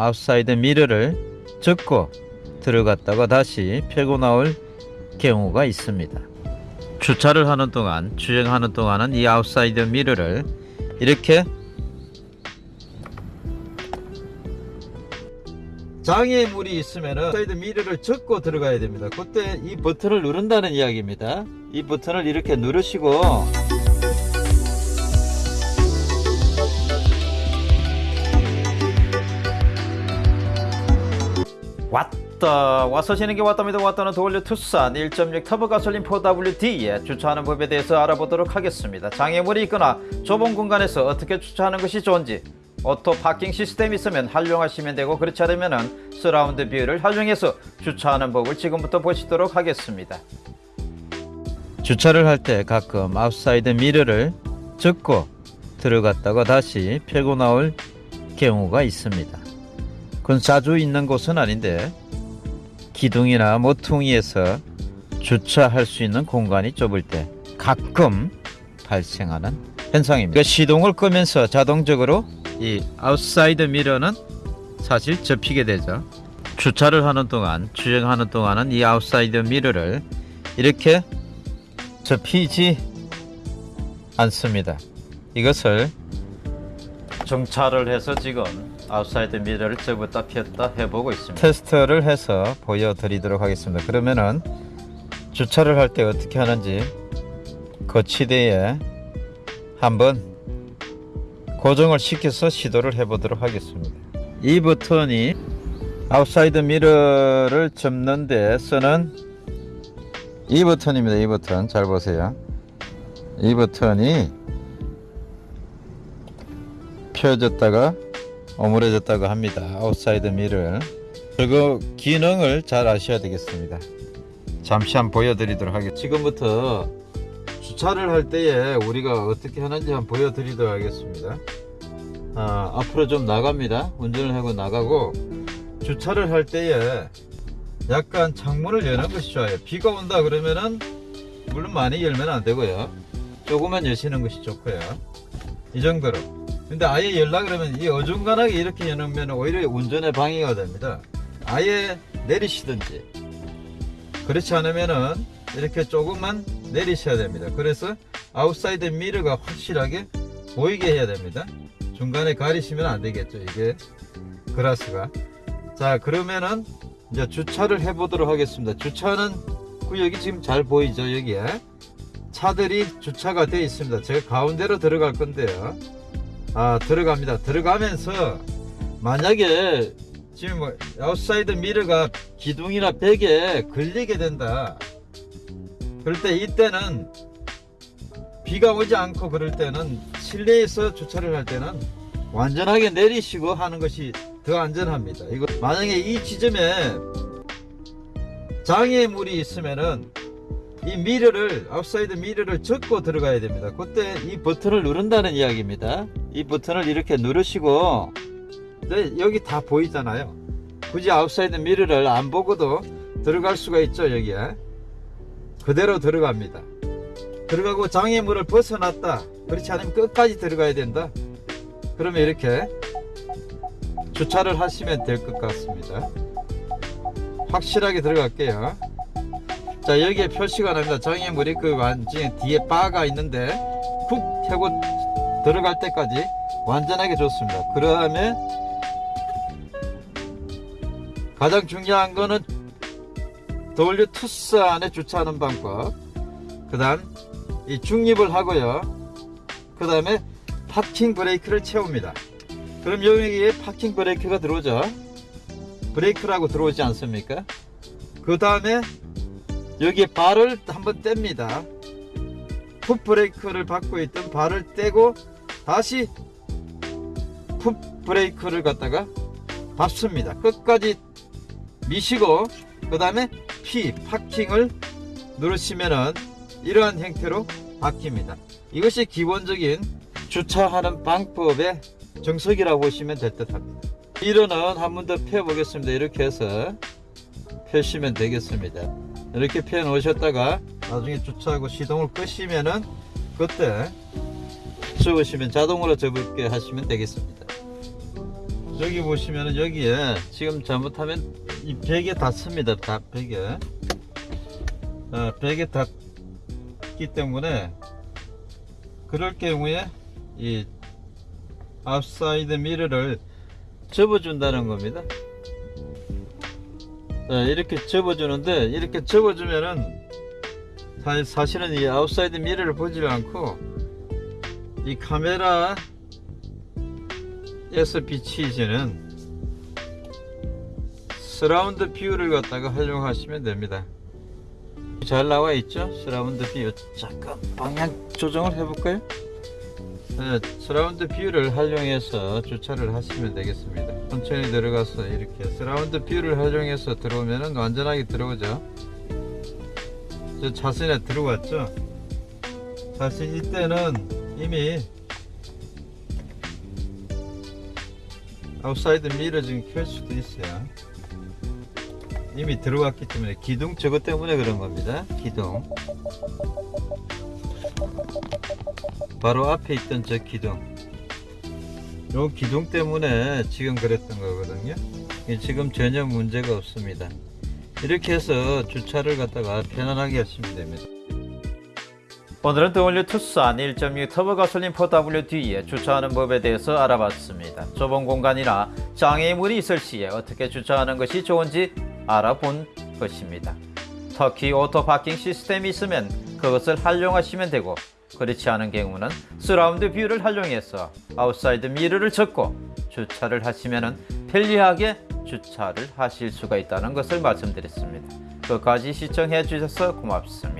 outside mirror를 접고 들어갔다가 다시 펴고 나올 경우가 있습니다. 주차를 하는 동안 주행하는 동안은 이 outside mirror를 이렇게 장애물이 있으면 outside mirror를 접고 들어가야 됩니다. 그때 이 버튼을 누른다는 이야기입니다. 이 버튼을 이렇게 누르시고 왔다. 와서 지는 게 왔답니다. 왔다는 the all new 투싼 1.6 터보 가솔린 4WD에 주차하는 법에 대해서 알아보도록 하겠습니다. 장애물이 있거나 좁은 공간에서 어떻게 주차하는 것이 좋은지 auto parking system이 있으면 활용하시면 되고 그렇지 않으면 surround view를 활용해서 주차하는 법을 지금부터 보시도록 하겠습니다. 주차를 할 때 가끔 outside mirror를 접고 들어갔다가 다시 펴고 나올 경우가 있습니다 그건 자주 있는 곳은 아닌데 기둥이나 모퉁이에서 주차할 수 있는 공간이 좁을 때 가끔 발생하는 현상입니다. 그 시동을 끄면서 자동적으로 이 outside mirror는 사실 접히게 되죠. 주차를 하는 동안 주행하는 동안은 이 outside mirror를 이렇게 접히지 않습니다. 이것을 정차를 해서 지금 outside mirror를 접었다 폈다 해보고 있습니다. 테스트를 해서 보여드리도록 하겠습니다. 그러면은 주차를 할 때 어떻게 하는지 거치대에 한번 고정을 시켜서 시도를 해보도록 하겠습니다. 이 버튼이 outside mirror를 접는 데 쓰는 이 버튼입니다. 이 버튼 잘 보세요. 이 버튼이 펴졌다가 오므려졌다고 합니다. outside mirror를 저거 기능을 잘 아셔야 되겠습니다. 잠시 한번 보여드리도록 하겠습니다. 지금부터 주차를 할 때에 우리가 어떻게 하는지 한번 보여드리도록 하겠습니다. 아, 앞으로 좀 나갑니다. 운전을 하고 나가고 주차를 할 때에 약간 창문을 여는 것이 좋아요. 비가 온다 그러면은 물론 많이 열면 안 되고요. 조금만 여시는 것이 좋고요. 이 정도로. 근데 아예 열라 그러면 이 어중간하게 이렇게 여는 오히려 운전에 방해가 됩니다. 아예 내리시든지 그렇지 않으면은 이렇게 조금만 내리셔야 됩니다. 그래서 outside mirror가 확실하게 보이게 해야 됩니다. 중간에 가리시면 안 되겠죠. 이게 글라스가. 자 그러면은 이제 주차를 해 보도록 하겠습니다. 주차는 구역이 지금 잘 보이죠. 여기에 차들이 주차가 되어 있습니다. 제가 가운데로 들어갈 건데요. 아 들어갑니다. 들어가면서 만약에 지금 뭐 outside mirror가 기둥이나 벽에 걸리게 된다. 그럴 때 이때는 비가 오지 않고 그럴 때는 실내에서 주차를 할 때는 완전하게 내리시고 하는 것이 더 안전합니다. 이거 만약에 이 지점에 장애물이 있으면은 이 mirror를 outside mirror를 접고 들어가야 됩니다. 그때 이 버튼을 누른다는 이야기입니다 이 버튼을 이렇게 누르시고 네, 여기 다 보이잖아요. 굳이 outside mirror를 안 보고도 들어갈 수가 있죠 여기에. 그대로 들어갑니다. 들어가고 장애물을 벗어났다. 그렇지 않으면 끝까지 들어가야 된다. 그러면 이렇게 주차를 하시면 될 것 같습니다. 확실하게 들어갈게요. 자 여기에 표시가 납니다. 장애물이 그 완전히 뒤에 바가 있는데 쿡 하고 들어갈 때까지 완전하게 좋습니다. 그 다음에 가장 중요한 거는 W 투싼에 주차하는 방법. 그 다음 이 중립을 하고요. 그 다음에 파킹 브레이크를 채웁니다. 그럼 여기에 파킹 브레이크가 들어오죠. 브레이크라고 들어오지 않습니까? 그 다음에 여기에 발을 한번 뗍니다. 풋 브레이크를 받고 있던 발을 떼고 다시 풋 브레이크를 갖다가 밟습니다. 끝까지 미시고 그 다음에 P 파킹을 누르시면은 이러한 형태로 바뀝니다. 이것이 기본적인 주차하는 방법의 정석이라고 보시면 될 듯 합니다. 미러는 한 번 더 펴 보겠습니다. 이렇게 해서 펴시면 되겠습니다. 이렇게 펴 놓으셨다가 나중에 주차하고 시동을 끄시면은 그때 접으시면 자동으로 접게 하시면 되겠습니다 여기 보시면은 여기에 지금 잘못하면 이 벽에 닿습니다. 다 벽에. 어, 벽에 닿기 때문에 그럴 경우에 이 outside mirror를 접어 준다는 겁니다. 네, 이렇게 접어 주는데 이렇게 접어 주면은 사- 사실은 이 outside mirror를 보지 않고 이 카메라에서 비치지는 surround view를 갖다가 활용하시면 됩니다. 잘 나와 있죠? surround view. 잠깐 방향 조정을 해 볼까요? 네, surround view를 활용해서 주차를 하시면 되겠습니다. 천천히 들어가서 이렇게 surround view를 활용해서 들어오면은 완전하게 들어오죠. 저 차선에 들어왔죠. 사실 이때는 이미 outside mirror 지금 켤 수도 있어요. 이미 들어왔기 때문에 기둥 저것 때문에 그런 겁니다. 기둥. 바로 앞에 있던 저 기둥. 요 기둥 때문에 지금 그랬던 거거든요. 이 지금 전혀 문제가 없습니다. 이렇게 해서 주차를 갖다가 편안하게 하시면 됩니다. 오늘은 W 투싼 1.6 터보 가솔린 4WD에 주차하는 법에 대해서 알아봤습니다. 좁은 공간이나 장애물이 있을 시에 어떻게 주차하는 것이 좋은지 알아본 것입니다. 특히 auto parking 시스템이 있으면 그것을 활용하시면 되고 그렇지 않은 경우는 surround view를 활용해서 outside mirror를 접고 주차를 하시면 편리하게 주차를 하실 수가 있다는 것을 말씀드렸습니다. 끝까지 시청해 주셔서 고맙습니다.